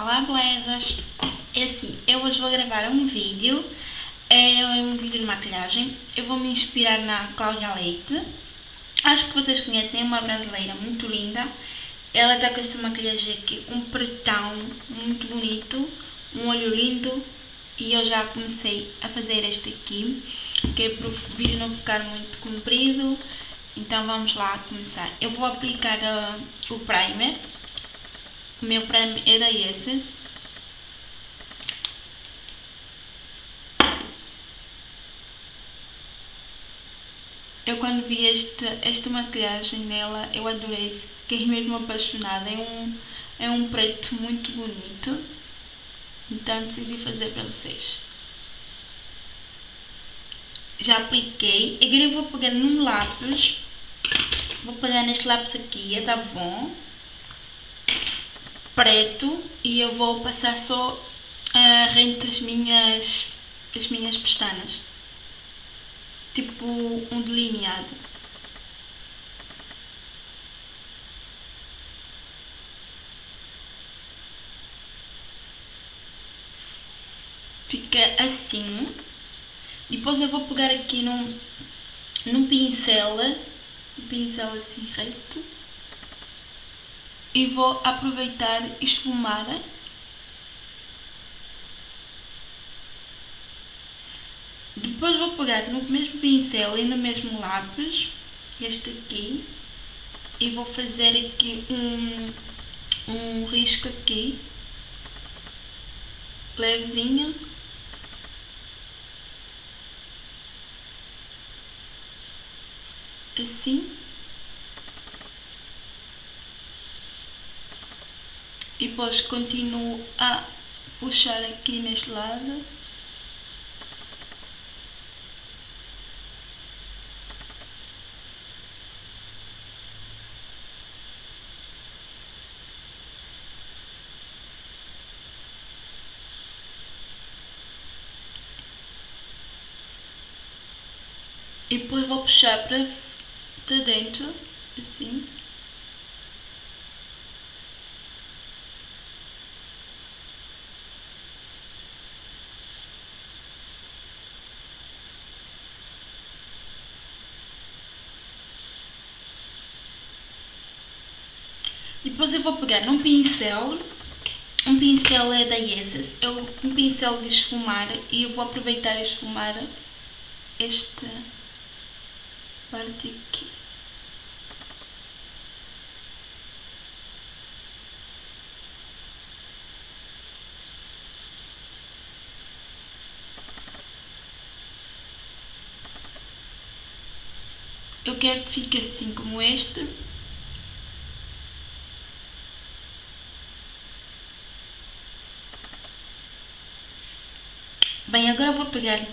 Olá belezas! É assim, eu hoje vou gravar um vídeo, é um vídeo de maquilhagem. Eu vou me inspirar na Cláudia Leite. Acho que vocês conhecem, é uma brasileira muito linda. Ela está com esta maquilhagem aqui, um pretão muito bonito, um olho lindo. E eu já comecei a fazer este aqui, que é para o vídeo não ficar muito comprido. Então vamos lá começar. Eu vou aplicar uh, o primer o meu prêmio era esse. Eu quando vi este, esta maquilhagem nela, eu adorei, fiquei mesmo apaixonada. É um, é um preto muito bonito. Então decidi fazer para vocês. Já apliquei. Agora eu vou pegar num lápis. Vou pegar neste lápis aqui, é da Avon preto e eu vou passar só uh, rente as minhas, as minhas pestanas. Tipo um delineado. Fica assim. Depois eu vou pegar aqui num, num pincel, um pincel assim reto e vou aproveitar esfumar. Depois vou pegar no mesmo pincel e no mesmo lápis este aqui e vou fazer aqui um, um risco aqui levezinho. Assim depois continuo a puxar aqui neste lado. E depois vou puxar para dentro assim Depois eu vou pegar um pincel, um pincel é da Essence, eu, um pincel de esfumar e eu vou aproveitar e esfumar esta parte aqui. Eu quero que fique assim como este. Bem, agora vou pegar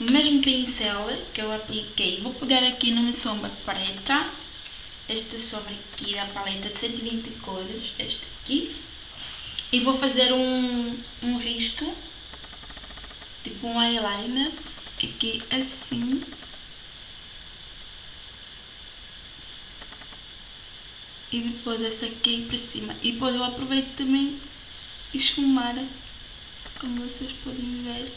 o mesmo pincel que eu apliquei, vou pegar aqui numa sombra preta, esta sombra aqui da paleta de 120 cores, esta aqui, e vou fazer um, um risco, tipo um eyeliner, aqui assim, e depois essa aqui para cima, e depois eu aproveito também esfumar como vocês podem ver.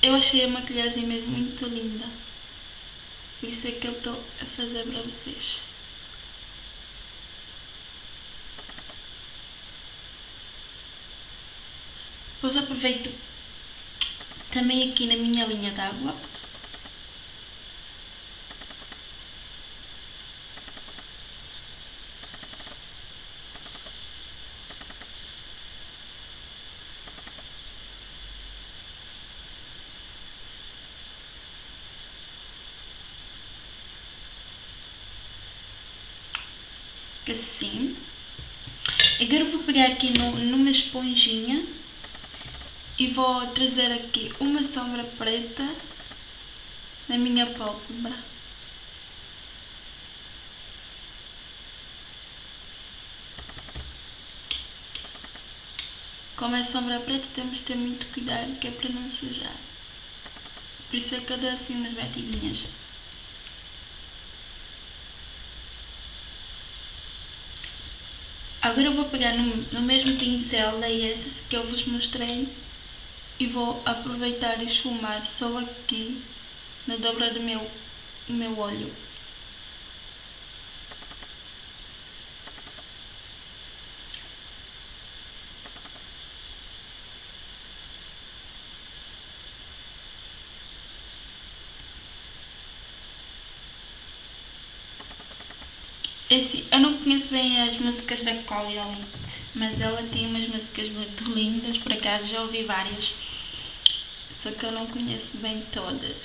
Eu achei a maquilhagem mesmo muito linda. Por isso é que eu estou a fazer para vocês. Depois aproveito também aqui na minha linha d'água assim. Agora vou pegar aqui no, numa esponjinha e vou trazer aqui uma sombra preta na minha pálpebra. Como é sombra preta temos de ter muito cuidado que é para não sujar. Por isso é que eu dou assim umas batidinhas. Agora eu vou pegar no, no mesmo pincel da Yes que eu vos mostrei e vou aproveitar e esfumar só aqui na dobra do meu, do meu olho. Esse, eu não conheço bem as músicas da Cláudia Leite, mas ela tem umas músicas muito lindas, por acaso já ouvi várias, só que eu não conheço bem todas.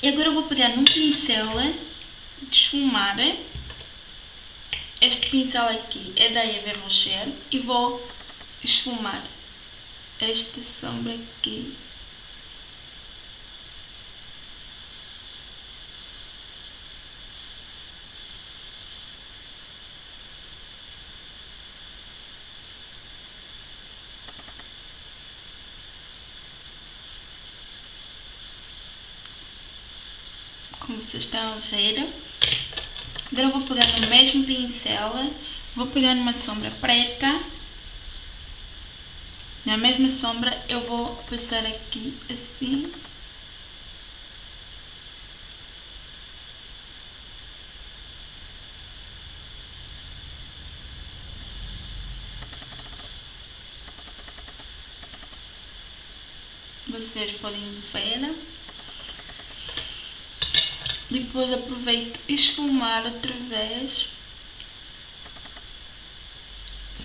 E agora eu vou pegar num pincel esfumar este pincel aqui é da Eva Rocher e vou esfumar esta sombra aqui como vocês estão a ver. Agora vou pegar no mesmo pincel, vou pegar numa sombra preta. Na mesma sombra eu vou passar aqui assim. Vocês podem ver. Depois aproveito esfumar outra vez.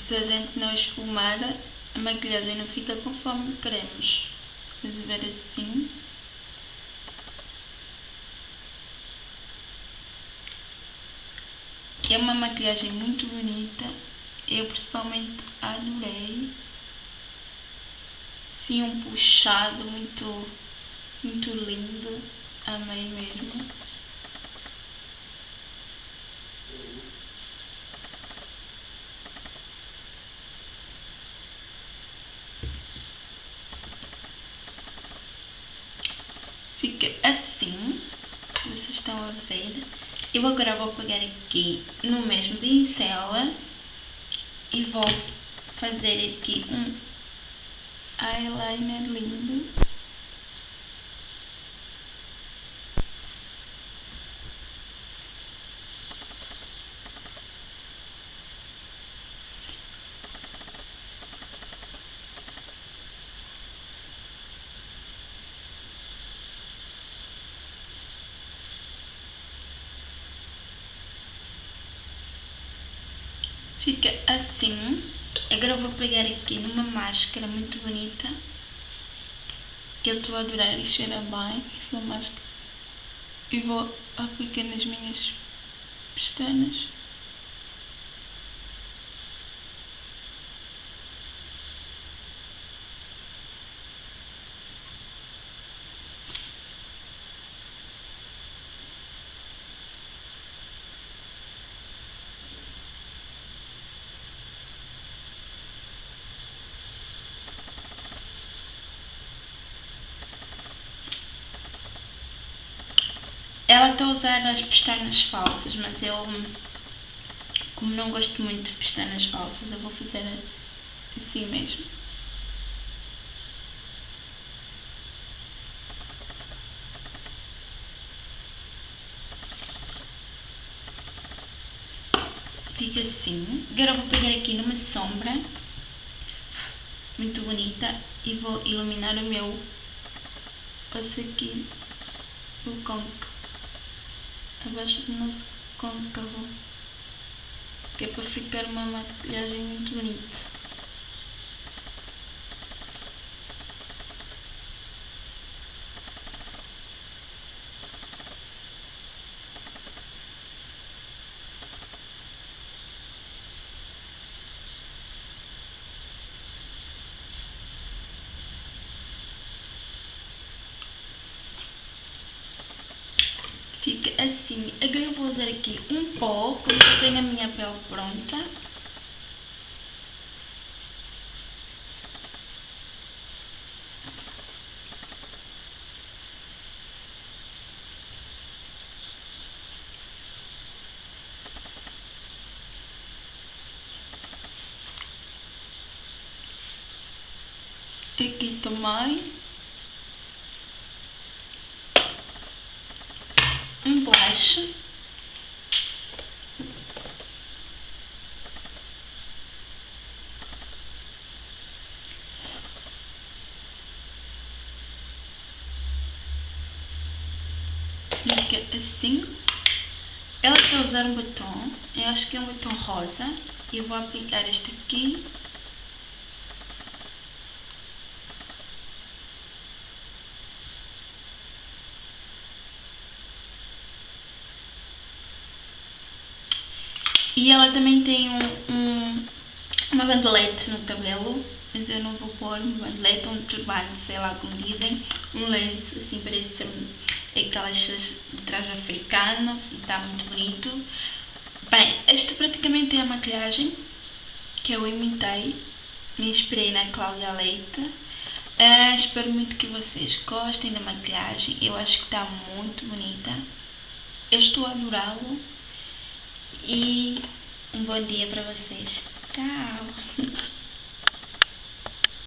Se a gente não esfumar, a maquilhagem não fica conforme queremos. Vamos ver assim. É uma maquilhagem muito bonita. Eu principalmente adorei. Sim, um puxado muito, muito lindo. Amei mesmo. Fica assim, vocês estão a ver. Eu agora vou pegar aqui no mesmo pincel e vou fazer aqui um eyeliner lindo. Fica assim. Agora eu vou pegar aqui numa máscara muito bonita. Que eu estou a adorar e cheira bem. Esta máscara. E vou aplicar nas minhas pestanas. Ela está a usar as pestanas falsas, mas eu, como não gosto muito de pestanas falsas, eu vou fazer assim mesmo. Fica assim. Agora vou pegar aqui numa sombra muito bonita e vou iluminar o meu osso aqui, o côncavo abaixo do nosso côncavo, que é para ficar uma maquilhagem muito bonita. aqui um pouco, já tenho a minha pele pronta. Aqui também. Um blush. Assim. Ela a usar um batom, eu acho que é um batom rosa, e vou aplicar este aqui. E ela também tem um, um, uma bandelete no cabelo, mas eu não vou pôr uma bandelete, um turbante, sei lá como dizem, um lenço, assim parece aquelas de traje africano e está muito bonito. Bem, esta praticamente é a maquilhagem que eu imitei, me inspirei na Cláudia Leite. Uh, espero muito que vocês gostem da maquilhagem, eu acho que está muito bonita. Eu estou a adorá-lo e um bom dia para vocês. Tchau!